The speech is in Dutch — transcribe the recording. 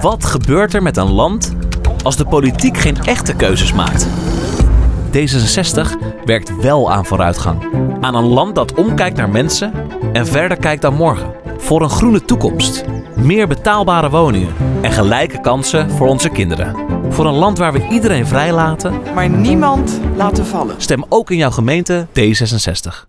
Wat gebeurt er met een land als de politiek geen echte keuzes maakt? D66 werkt wel aan vooruitgang. Aan een land dat omkijkt naar mensen en verder kijkt dan morgen. Voor een groene toekomst. Meer betaalbare woningen en gelijke kansen voor onze kinderen. Voor een land waar we iedereen vrijlaten. Maar niemand laten vallen. Stem ook in jouw gemeente D66.